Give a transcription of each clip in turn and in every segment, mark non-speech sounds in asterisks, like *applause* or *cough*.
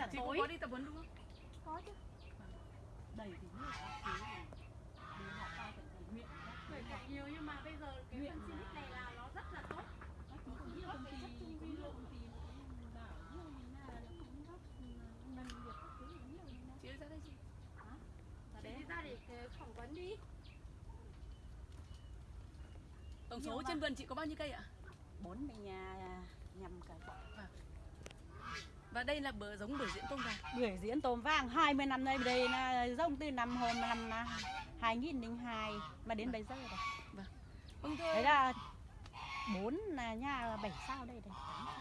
chả Chị tối. có đi tập huấn đúng không? có chứ. Đầy thì nước. Thì họ cao nhiều nhưng mà bây giờ cái phân mà- này là nó rất là tốt. Các thứ cũng như công ty, cũng công ty nó bảo nhiều như nào là cũng góp nâng việc các thứ nhiều như. Chị ra đây chị. Chị đi ra để cái phỏng vấn đi. Tổng Nhiều số trên vườn chị có bao nhiêu cây ạ? bốn mươi nhà nhầm cây Và đây là bờ giống bưởi diễn tôm vàng. bưởi diễn tôm vàng 20 năm nay đây là giống từ năm hôm năm 2002 mà đến bây giờ rồi Vâng thưa. đấy là bốn là nhà là bảy sao đây đây tám sao.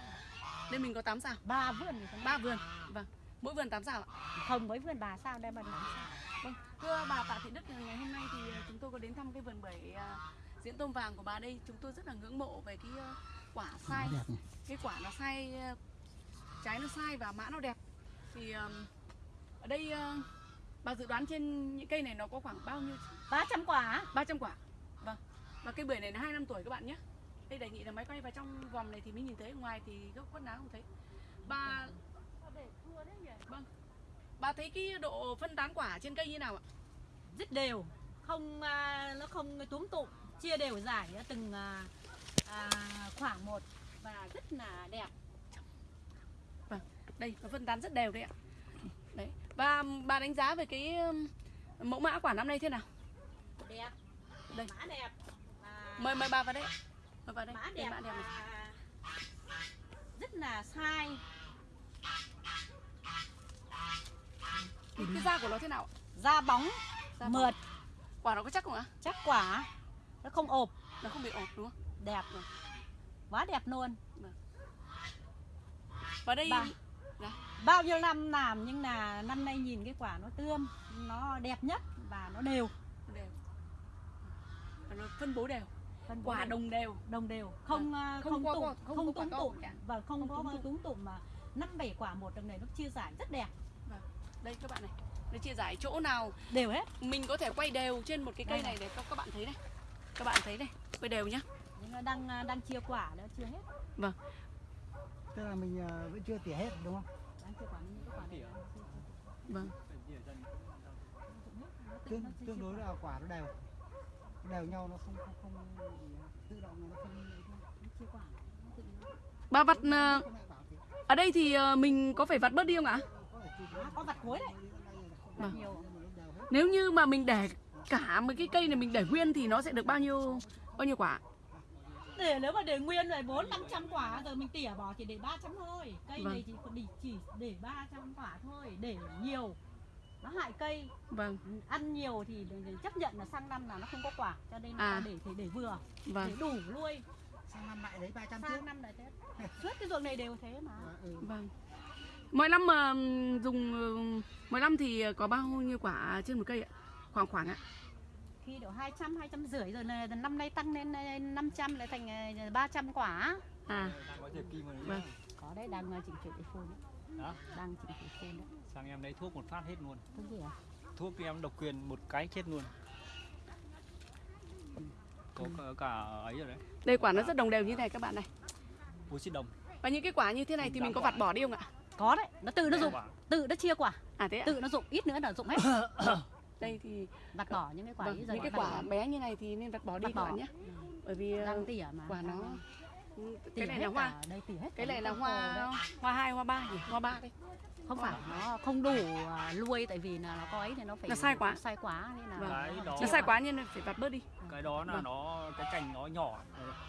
Đây mình có 8 sao. ba vườn ba vườn. Vâng. Mỗi vườn 8 sao ạ? không với vườn bà sao đây mà tám sao Vâng, thưa bà Tạ Thị Đức, ngày hôm nay thì ờ, chúng tôi có đến thăm cái vườn bưởi ờ, diễn tôm vàng của bà đây. Chúng tôi rất là ngưỡng mộ về cái quả sai, cái quả nó sai, trái nó sai và mã nó đẹp. Thì ờ, ở đây ờ, bà dự đoán trên những cây này nó có khoảng bao nhiêu? 300 quả 300 quả. Vâng. Và cây bưởi này là 2 năm tuổi các bạn nhé. Đây đề nghị là máy quay vào trong vòng này thì mới nhìn thấy, ngoài thì gốc quất ná không thấy. Bà vâng. Bà thấy cái độ phân tán quả trên cây như nào ạ? rất đều không à, nó không túm tụm chia đều giải từng à, à, khoảng một và rất là đẹp đây nó phân tán rất đều đấy ạ. Đấy và bà đánh giá về cái mẫu mã quả năm nay thế nào? Đẹp. Đây. mã đẹp. Và mời mời bà vào đây. Mời vào đây. Mã Đây, đẹp, mã đẹp này. và rất là sai. Cái, cái da của nó thế nào da bóng Da bóng. mượt. Quả nó có chắc không ạ? Chắc quả. Nó không ộp. Nó không bị ộp đúng không? Đẹp quá đẹp luôn. Và đây Bà. Bao nhiêu năm làm nhưng là năm nay nhìn cái quả nó tươm nó đẹp nhất và nó đều. Đều. Và nó phân bố đều. Phân bố quả đều. đồng đều. Đồng đều. Không à, Không không có- tụm không có không tụm. cả. và không Không có túm tụm. mà năm bảy quả một đằng này nó chia giải rất đẹp. Đây các bạn này. Nó chia giải chỗ nào? Đều hết. Mình có thể quay đều trên một cái cây này để các các bạn thấy này. Các bạn thấy này. Quay đều nhá. Nhưng nó đang à, đang chia quả nó chưa hết. Tức là mình ờ, vẫn chưa tỉa hết đúng không vâng. Tương tương đối là quả nó đều. Đều nhau nó không không không tự động nó không chia quả nó- bà vặt không ở đây thì ờ, mình có phải vặt bớt đi không ạ? À, có vặt cuối đấy. Vâng. nhiều. Đều hết Nếu như mà mình để cả một cái cây này mình để nguyên thì nó sẽ được bao nhiêu bao nhiêu quả? Để nếu mà để nguyên rồi bốn năm trăm quả rồi mình tỉa bỏ chỉ để 300 thôi cây Vâng. này chỉ chỉ, chỉ để 300 quả thôi để nhiều nó hại cây Vâng, ăn nhiều thì để- để chấp nhận là sang năm là nó không có quả cho nên À. là để thì để vừa để vâng, đủ nuôi sang năm lại lấy 300 tiếp sang năm lại thế suốt cái ruộng này đều thế mà À, ừ. vâng. Mỗi năm mà ừm, dùng ừm, mỗi năm thì có bao nhiêu quả trên một cây ạ? Khoảng khoảng ạ. Khi độ 200 200 rưỡi rồi là năm nay tăng lên ờ, 500 lại thành ờ, 300 quả. À, Vâng. có đấy đang ờ, chỉnh sửa cái phun đấy. Đó. đang chỉnh sửa phun đấy. Sang em lấy thuốc một phát hết luôn. Cái gì à thuốc thì em độc quyền một cái chết luôn. Có cả, cả ấy rồi đấy. Đây quả nó rất đồng đều như này các bạn này. oxy đồng. Và những cái quả như thế này thì mình có vặt bỏ đi không ạ? có đấy nó tự nó dụng quả. tự nó chia quả. À thế ạ. tự nó dụng ít nữa là dụng hết *coughs* Đây thì vặt bỏ những cái quả vâng, ấy rồi những cái quả bé như này thì nên vặt bỏ đi các bỏ. bạn nhé. Bởi vì ờ, đang tỉa mà quả nó Đang cái này là hoa. đây tỉa hết Cái này là hoa hoa hai hoa ba nhỉ? Hoa ba đây. không phải nó không đủ à, nuôi tại vì là nó có ấy thì nó phải Nó sai quá. sai quá nên là Vâng. cái đó Nó sai quá nên phải vặt bớt đi. cái đó là Vâng. nó cái cành nó nhỏ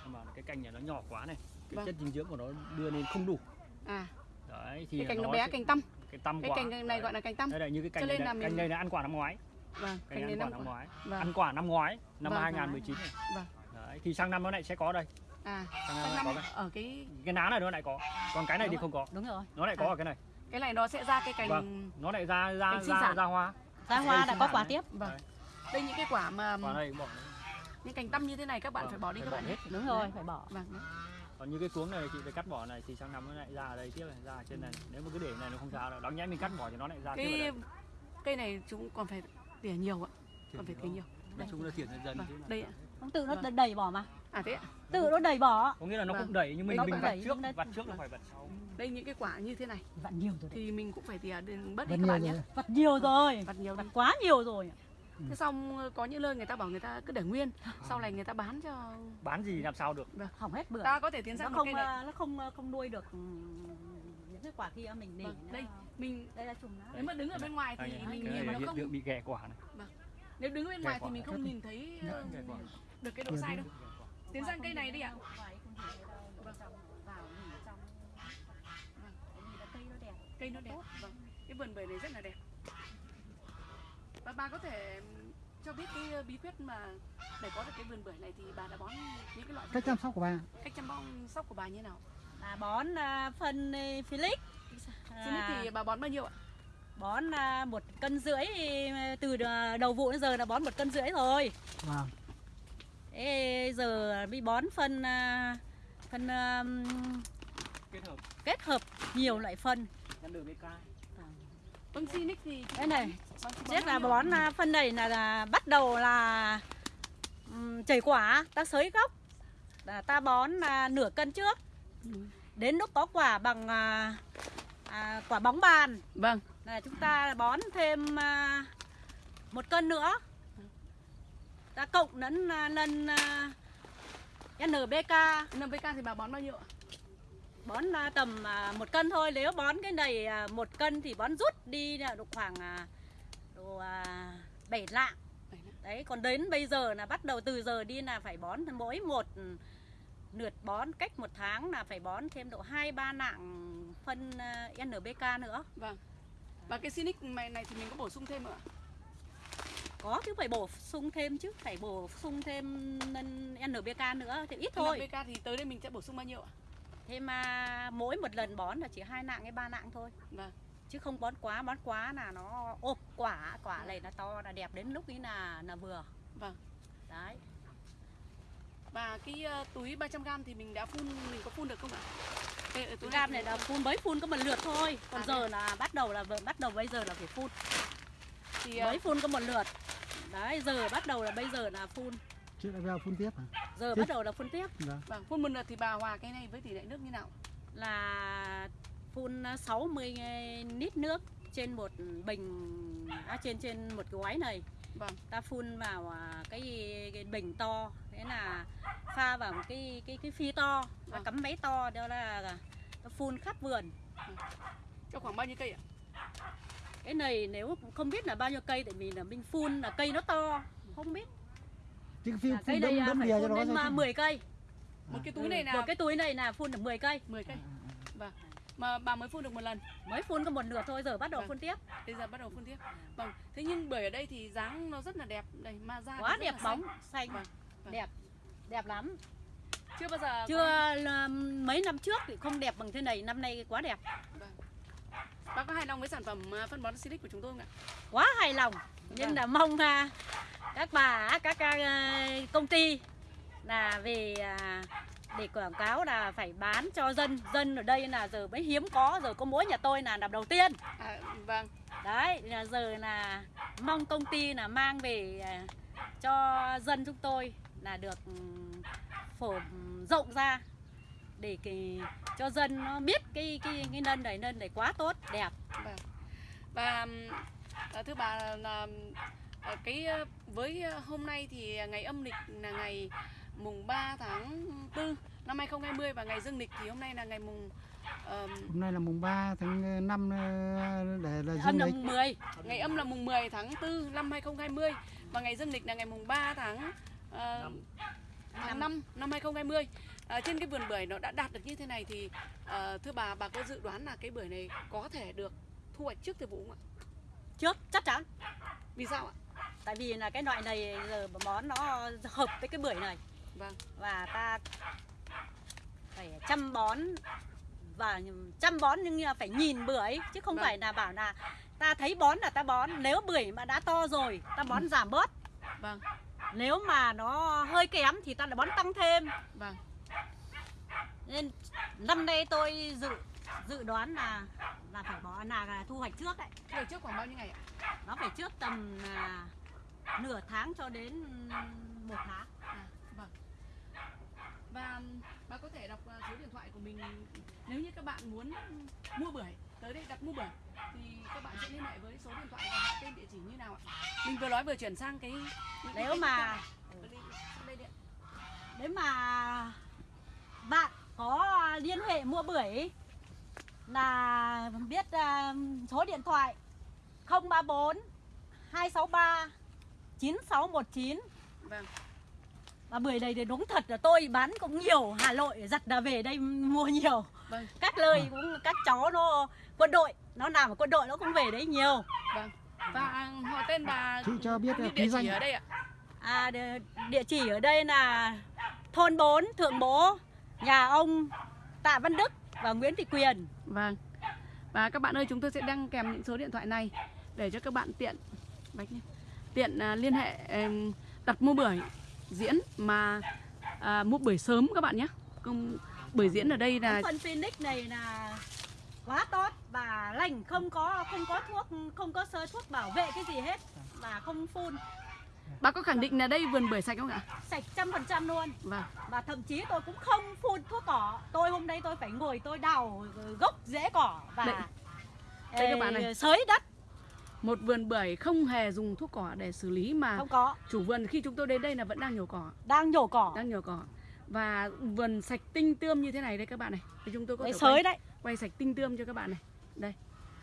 mà cái cành này nó nhỏ quá này cái Vâng. chất dinh dưỡng của nó đưa lên không đủ À, đấy thì cái cành nó bé sẽ- cành tăm. cái tăm Cái quả cành này Đấy. gọi là cành tăm. đây là như cái Cho cành nên này, là này. mình- cành này là ăn quả năm ngoái Vâng, này này ăn quả năm năm ngoái. Vâng. ăn quả năm ngoái năm Vâng. 2019 này. Vâng. đấy thì sang năm nó lại sẽ có đây. À, sang sang năm năm lại có ở cái cái ná này nó lại có. Còn cái này thì Đúng không có. đúng rồi. Nó lại có À. ở cái này. Cái này nó sẽ ra cái cành Vâng. nó lại ra ra Cành ra ra hoa. Ra hoa đã có quả tiếp. Vâng. Đấy. Đây những cái quả mà quả này bỏ những cành tăm như thế này các bạn Vâng, phải bỏ đi phải các bỏ bạn hết. đúng rồi phải bỏ. Vâng. còn như cái cuống này chị phải cắt bỏ này thì sang năm nó lại ra ở đây tiếp này ra ở trên này. Nếu mà cứ để này nó không ra đâu. Đáng nhẽ mình cắt bỏ thì nó lại ra tiếp ở Cái đây. cây này chúng còn phải tỉa nhiều ạ. Còn phải tỉa nhiều. nói chung là thiệt dần dần Vâng, đây ạ. không tự nó Vâng. đẩy bỏ mà À thế ạ? tự nó đẩy bỏ có nghĩa là nó Vâng. cũng đẩy nhưng mình Nó mình vặt đẩy, trước nó- vặt trước là phải vặt sau Đây những cái quả như thế này vặt nhiều rồi đấy. thì mình cũng phải tỉa đến bớt đi các nhiều bạn nhé. vặt nhiều rồi Vặt nhiều vặt quá nhiều rồi Thế xong ờ, có những nơi người ta bảo người ta cứ để nguyên, sau này người ta bán cho bán gì làm sao được hỏng hết bưởi ta có thể tiến nó sang một không cây này. nó không không nuôi được ừ, cái quả kia mình để Vâng, đây mình đây là chùm nếu mà đứng ở bên ngoài thì mình nhìn mà nó không tượng bị ghẻ quả này nếu đứng bên ngoài thì mình không nhìn thấy Ghẻ quả. được cái độ sai đâu. Tiến sang cây này đi ạ. Vâng, cây nó đẹp Cây nó đẹp. Vâng. Cái vườn bưởi này rất là đẹp. Và bà có thể cho biết cái ờ, bí quyết mà để có được cái vườn bưởi này thì bà đã bón những cái loại cách chăm sóc của bà cách chăm bón sóc của bà như nào? Là bón à, phân à, Felix biết thì bà bón bao nhiêu ạ? bón à, một cân rưỡi à, từ đầu vụ đến giờ là bón một cân rưỡi rồi. Vâng. Thế giờ mới bón phân à, phân à, kết hợp. kết hợp nhiều loại phân. Nhân đường BK Vâng Sinic thì đây này. Chết là bón à, phân này là, là bắt đầu là um, chảy quả, ta xới gốc. Là ta bón à, nửa cân trước. Đến lúc có quả bằng à, à, quả bóng bàn Vâng. là chúng ta bón thêm à, một cân nữa. Ta cộng lẫn à, lẫn à, NPK NPK thì bà bón bao nhiêu ạ? bón à, tầm à, một cân thôi nếu bón cái này à, một cân thì bón rút đi là độ khoảng à, độ à, bảy lạng Bảy lạng. đấy còn đến bây giờ là bắt đầu từ giờ đi là phải bón mỗi một lượt bón cách một tháng là phải bón thêm độ hai ba lạng phân à, NPK nữa Vâng. Và cái Sinic này này thì mình có bổ sung thêm nữa ạ? có chứ phải bổ sung thêm chứ phải bổ sung thêm NPK nữa thì ít thôi NPK thì tới đây mình sẽ bổ sung bao nhiêu ạ? thế mà mỗi một lần bón là chỉ hai lạng hay ba lạng thôi Vâng. chứ không bón quá bón quá là nó ộp quả quả này là to là đẹp đến lúc ấy là là vừa Vâng. đấy Và cái ờ, túi 300g thì mình đã phun mình có phun được không ạ? Đây, túi cam này là phun. mới phun có một lượt thôi. Còn À, giờ là bắt đầu là bắt đầu bây giờ là phải phun. Thì ờ, mới phun có một lượt. Đấy giờ bắt đầu là bây giờ là phun. Trước đã vào phun tiếp hả? Giờ Thế- bắt đầu là phun tiếp. Vâng vâng, phun một lượt thì bà hòa cái này với tỷ lệ nước như nào? là phun 60 lít nước trên một bình à, trên trên một cái gói này Vâng. ta phun vào à, cái, cái bình to thế là pha vào một cái cái cái phi to ta Vâng. cắm máy to đó là ta phun khắp vườn Cho khoảng bao nhiêu cây ạ? cái này nếu không biết là bao nhiêu cây tại vì là mình phun là cây nó to không biết chứ phun là cây à, đâm phải bìa cho phun nó đến thôi mà chứ. 10 cây Một cái túi Ừ, này là một cái túi này là phun được 10 cây 10 cây. Vâng. Mà bà mới phun được một lần, mới phun có một lượt thôi giờ bắt đầu Vâng. phun tiếp bây giờ bắt đầu phun tiếp. Vâng. Thế nhưng bưởi ở đây thì dáng nó rất là đẹp, đây ma ra quá đẹp bóng xanh. xanh Vâng, vâng. đẹp đẹp lắm Chưa bao giờ chưa là mấy năm trước thì không đẹp bằng thế này năm nay quá đẹp Vâng. Bác có hài lòng với sản phẩm ờ, phân bón Silic của chúng tôi không ạ? quá hài lòng nhưng Vâng. là mong à, các bà các à, công ty là về à, để quảng cáo là phải bán cho dân dân ở đây là giờ mới hiếm có giờ có mỗi nhà tôi là làm đầu tiên À, vâng. đấy là giờ là mong công ty là mang về à, cho dân chúng tôi là được ừm, phổ rộng ra để cái, cho dân nó biết cái cái cái nân này nân này quá tốt đẹp Vâng. Và ờ, thưa bà là ờ, cái ờ, với ờ, hôm nay thì ngày âm lịch là ngày mùng 3 tháng 4 năm 2020 và ngày dương lịch thì hôm nay là ngày mùng ờm, hôm nay là mùng 3 tháng 5 để là âm dương là lịch mùng 10 ngày âm là mùng 10 tháng 4 năm 2020 và ngày dương lịch là ngày mùng 3 tháng ờ, Năm. tháng 5 năm 2020. À, trên cái vườn bưởi nó đã đạt được như thế này thì ờ, thưa bà bà có dự đoán là cái bưởi này có thể được thu hoạch trước thời vụ không ạ? trước chắc chắn Vì sao ạ? tại vì là cái loại này giờ món nó hợp với cái bưởi này Vâng. và ta phải chăm bón và chăm bón nhưng phải nhìn bưởi chứ không Vâng. phải là bảo là ta thấy bón là ta bón nếu bưởi mà đã to rồi ta bón giảm bớt Vâng. nếu mà nó hơi kém thì ta lại bón tăng thêm Vâng. nên năm nay tôi dự dự đoán là là phải bón là, là thu hoạch trước đấy Thu hoạch trước khoảng bao nhiêu ngày ạ? nó phải trước tầm là nửa tháng cho đến một tháng À. và bà có thể đọc à, số điện thoại của mình nếu như các bạn muốn mua bưởi tới đây đặt mua bưởi thì các bạn sẽ liên hệ với số điện thoại và họ tên địa chỉ như nào ạ? Mình vừa nói vừa chuyển sang cái Nếu mà-. Nếu mà bạn có liên hệ mua bưởi là biết à, số điện thoại 034 263 9619 vâng Và bưởi này thì đúng thật là tôi bán cũng nhiều Hà Nội giặt là về đây mua nhiều. Vâng. Các nơi cũng các cháu nó quân đội Nó làm ở quân đội nó cũng về đấy nhiều. Vâng. Và họ tên bà Chị cho biết địa chỉ danh. ở đây ạ. À, địa- Địa chỉ ở đây là thôn 4 Thượng Bố Nhà ông Tạ Văn Đức và Nguyễn Thị Quyền. Vâng. Và các bạn ơi, chúng tôi sẽ đăng kèm những số điện thoại này để cho các bạn tiện bạch nhé. Tiện à, liên hệ đặt mua bưởi diễn mà à, mua bưởi sớm các bạn nhé. Không bưởi diễn ở đây là Phân Phoenix này là quá tốt và lành không có không có thuốc không có sơ thuốc bảo vệ cái gì hết và không phun bà có khẳng định là đây vườn bưởi sạch không ạ? sạch trăm phần trăm luôn Vâng. và thậm chí tôi cũng không phun thuốc cỏ tôi hôm nay tôi phải ngồi tôi đào gốc rễ cỏ và Đây. Đây các bạn này. xới đất Một vườn bưởi không hề dùng thuốc cỏ để xử lý mà không có chủ vườn khi chúng tôi đến đây là vẫn đang nhổ cỏ, đang nhổ cỏ đang nhổ cỏ. Và vườn sạch tinh tươm như thế này đây các bạn này. Thì chúng tôi có đấy thể xới quay, đấy quay sạch tinh tươm cho các bạn này. Đây.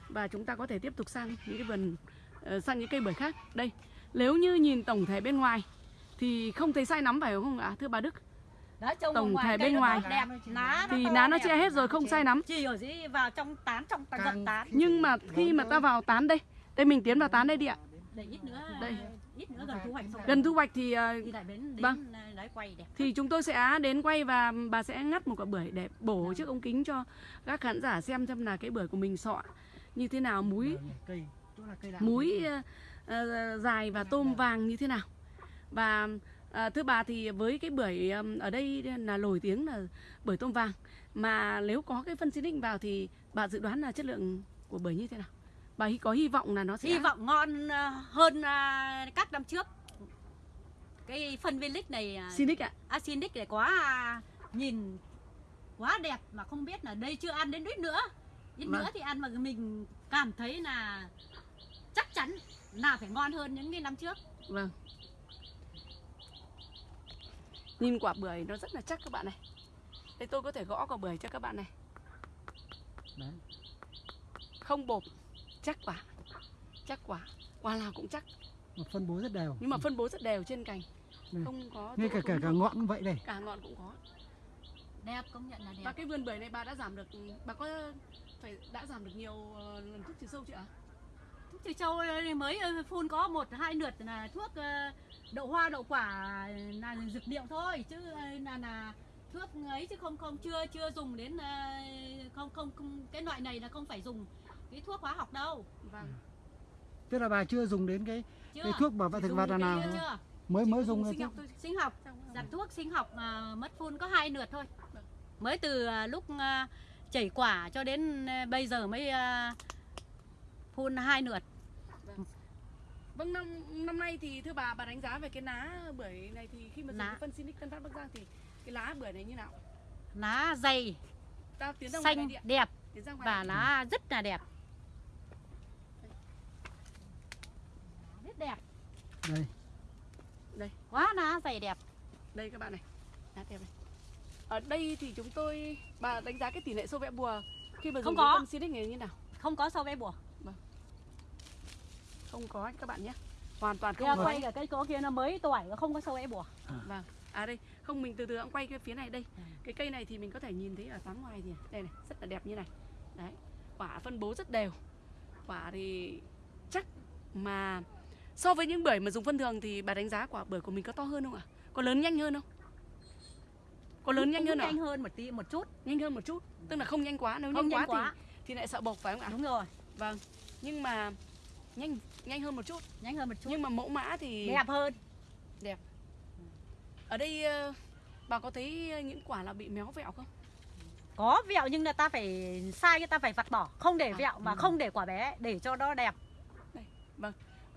Và chúng ta có thể tiếp tục sang những cái vườn ờ, sang những cây bưởi khác. Đây. Nếu như nhìn tổng thể bên ngoài thì không thấy sai nắm phải không ạ? Thưa bà Đức. Trông Tổng thể bên ngoài. đẹp lá Thì lá nó che hết rồi không sai nắm. chỉ ở dưới vào trong tán trong tán tán Nhưng mà khi mà ta vào tán đây, đây mình tiến vào tán đây đi ạ. để ít nữa Đây. ít nữa gần thu hoạch xong Gần thu hoạch thì ờ, thì lại đến đến Vâng. đấy quay đẹp thì chúng tôi sẽ đến quay và bà sẽ ngắt một quả bưởi để bổ chiếc ống kính cho các khán giả xem xem là cái bưởi của mình sọ như thế nào, múi cây chỗ là cây đào múi ờ, ờ, dài và tôm vàng như thế nào. Và ờ, thưa bà thì với cái bưởi ở đây là nổi tiếng là bưởi tôm vàng mà nếu có cái phân xí định vào thì bà dự đoán là chất lượng của bưởi như thế nào? Bà hy- có hy vọng là nó sẽ hy vọng ngon ờ, hơn ờ, các năm trước cái phân viên lích này ờ, Sinic ạ. Asinic này quá à, nhìn quá đẹp mà không biết là đây chưa ăn đến ít nữa ít Vâng. nữa thì ăn mà mình cảm thấy là chắc chắn là phải ngon hơn những cái năm trước Vâng. Nhìn quả bưởi nó rất là chắc các bạn này. Đây tôi có thể gõ quả bưởi cho các bạn này. Đấy. Không bột, chắc quả. Chắc quả. Quả nào cũng chắc, mà phân bố rất đều nhưng mà phân bố rất đều trên cành. Ừ. Không có ngay cả cả cả ngọn cũng vậy đây cả ngọn cũng có. đẹp công nhận là Và đẹp cái vườn bưởi này bà đã giảm được bà có phải đã giảm được nhiều ờ, lần thuốc trừ sâu chưa ạ? thuốc trừ sâu mới ờ, phun có một hai lượt là thuốc ờ, đậu hoa đậu quả là dược liệu thôi chứ là là thuốc ấy chứ không không chưa chưa dùng đến không không không cái loại này là không phải dùng cái thuốc hóa học đâu Vâng. tức là bà chưa dùng đến cái chưa cái thuốc bảo vệ thực vật là nào chưa, chưa. mới mới Chỉ có dùng sinh thôi học thôi. sinh học giặt thuốc sinh học à, mất phun có hai lượt thôi Vâng. mới từ à, lúc à, chảy quả cho đến à, bây giờ mới à, phun hai lượt Vâng năm năm nay thì thưa bà bà đánh giá về cái lá bưởi này thì khi mà dùng Lá. cái phân Sinic Tân Phát Bắc Giang thì cái lá bưởi này như nào? lá dày Ta tiến ra ngoài này xanh đẹp Tiến ra ngoài và lá rất là đẹp rất đẹp đây quá lá dày đẹp Đây các bạn này. Lá đẹp này. Ở đây thì chúng tôi bà đánh giá cái tỷ lệ sâu vẽ bùa khi mà Không dùng có. cái phân Sinic này như nào? không có sâu ve bùa Không có các bạn nhé. Hoàn toàn không có. quay cả cây cỗ kia nó mới tuổi nó không có sâu ve bùa Vâng. À đây, không mình từ từ cũng quay cái phía này đây. Ừ. Cái cây này thì mình có thể nhìn thấy ở tán ngoài thì đây này, rất là đẹp như này. Đấy. Quả phân bố rất đều. Quả thì chắc mà so với những bưởi mà dùng phân thường thì bà đánh giá quả bưởi của mình có to hơn không ạ? Có lớn nhanh hơn không? Có lớn nhanh Cũng hơn nhanh hơn một tí một chút Nhanh hơn một chút. Tức là không nhanh quá, nếu không nhanh nhanh quá, quá thì thì lại sợ bộc phải không ạ? đúng rồi Vâng. Nhưng mà nhanh nhanh hơn một chút. nhanh hơn một chút Nhưng mà mẫu mã thì đẹp hơn ở đây ờ, bà có thấy những quả là bị méo vẹo không? có vẹo nhưng là ta phải sai ta phải vặt bỏ không để À, vẹo mà không để quả bé để cho nó đẹp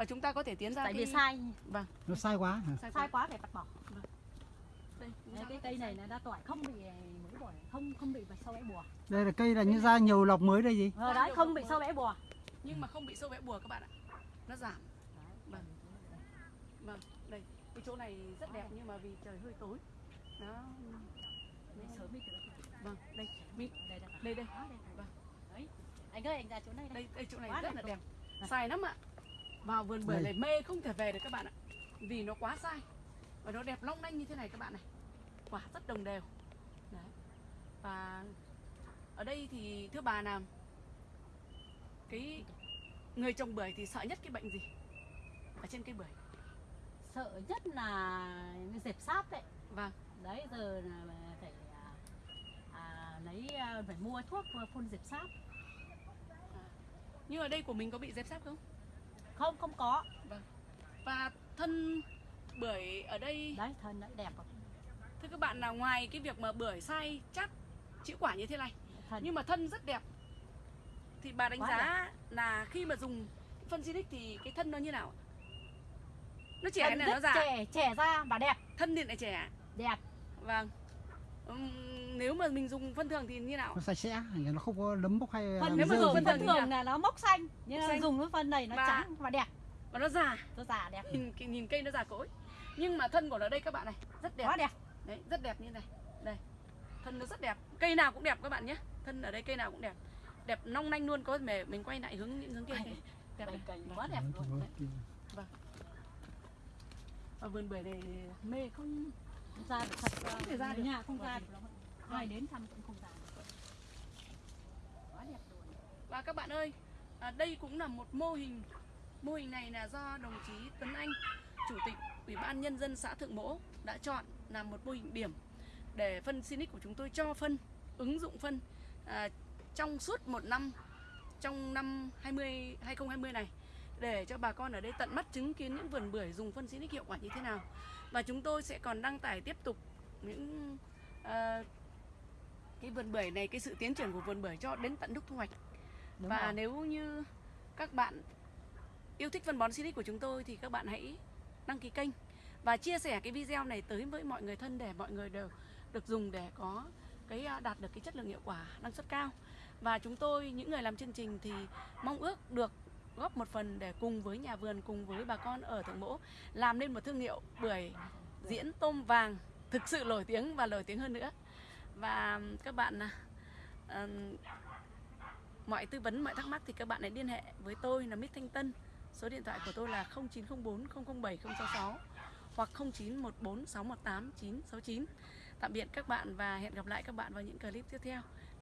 Và chúng ta có thể tiến ra tại cái vì sai. Vâng, nó sai quá hả? sai sai quá. phải vặt bỏ. Đây. đây Đấy, cái cây này là đã tỏi không bị mới bò không không bị sâu bẽ bùa. Đây là cây là như ra nhiều lọc mới đây gì? Ờ, đấy không bị sâu bẽ bùa. Nhưng mà không bị sâu vẽ bùa các bạn ạ. Nó giảm. Vâng. Vâng đây cái chỗ này rất đẹp nhưng mà vì trời hơi tối. Nó vâng đây mi đây đây đây. đây vâng. Đấy anh ơi anh ra chỗ này đây. Đây đây chỗ này Quá rất là đẹp. Sai lắm ạ vào vườn bưởi này. mê không thể về được các bạn ạ. Vì nó quá sai và nó đẹp long lanh như thế này các bạn này. Quả rất đồng đều. Đấy. Và ở đây thì thưa bà làm cái người trồng bưởi thì sợ nhất cái bệnh gì? Ở trên cây bưởi. Sợ nhất là dẹp sáp đấy vâng. Đấy giờ là phải à, à, lấy à, phải mua thuốc phun dẹp sáp. Nhưng ở đây của mình có bị dẹp sáp không không không có. Và thân bưởi ở đây đấy thân đấy đẹp thưa các bạn là ngoài cái việc mà bưởi sai chắc chịu quả như thế này thân. nhưng mà thân rất đẹp thì bà đánh Quá giá là khi mà dùng phân Sinic thì cái thân nó như nào nó trẻ thân là nó già? trẻ trẻ ra và đẹp. Thân thì lại trẻ đẹp. Vâng. Ừm, nếu mà mình dùng phân thường thì như nào? Nó sạch sẽ nó không có nấm bốc hay phân nếu mà dùng phân phân thường là nó mốc xanh nhưng Mốc mà dùng cái phân này nó Và- trắng và đẹp. và nó già. Nó già đẹp. Nhìn nhìn cây nó già cỗi. Nhưng mà thân của nó đây các bạn này rất đẹp. Quá đẹp. Đấy rất đẹp như này. Đây thân nó rất đẹp. Cây nào cũng đẹp các bạn nhé. Thân ở đây cây nào cũng đẹp. Đẹp long lanh luôn có thể mình quay lại hướng những hướng kia. Kìa. đẹp này. Vâng. quá đẹp luôn. Đấy. và vườn bưởi này mê không? Ra được thật Không thể ra người được. nhà không ra được ai đến thăm cũng không ra được quá đẹp rồi và các bạn ơi à, đây cũng là một mô hình mô hình này là do đồng chí Tuấn Anh chủ tịch ủy ban nhân dân xã Thượng Mỗ đã chọn làm một mô hình điểm để phân Sinic của chúng tôi cho phân ứng dụng phân à, trong suốt một năm trong năm 20 2020 này để cho bà con ở đây tận mắt chứng kiến những vườn bưởi dùng phân Sinic hiệu quả như thế nào. Và chúng tôi sẽ còn đăng tải tiếp tục những uh, cái vườn bưởi này cái sự tiến triển của vườn bưởi cho đến tận lúc thu hoạch. Đúng và rồi. nếu như các bạn yêu thích phân bón Sinic của chúng tôi thì các bạn hãy đăng ký kênh và chia sẻ cái video này tới với mọi người thân để mọi người đều được dùng để có cái à, đạt được cái chất lượng hiệu quả năng suất cao. Và chúng tôi những người làm chương trình thì mong ước được góp một phần để cùng với nhà vườn cùng với bà con ở thượng mỗ làm nên một thương hiệu bưởi diễn tôm vàng thực sự nổi tiếng và nổi tiếng hơn nữa và các bạn uh, mọi tư vấn mọi thắc mắc thì các bạn hãy liên hệ với tôi là Mít Thanh Tân. Số điện thoại của tôi là 0904 007 066 hoặc 0914 618 969 tạm biệt các bạn và hẹn gặp lại các bạn vào những clip tiếp theo.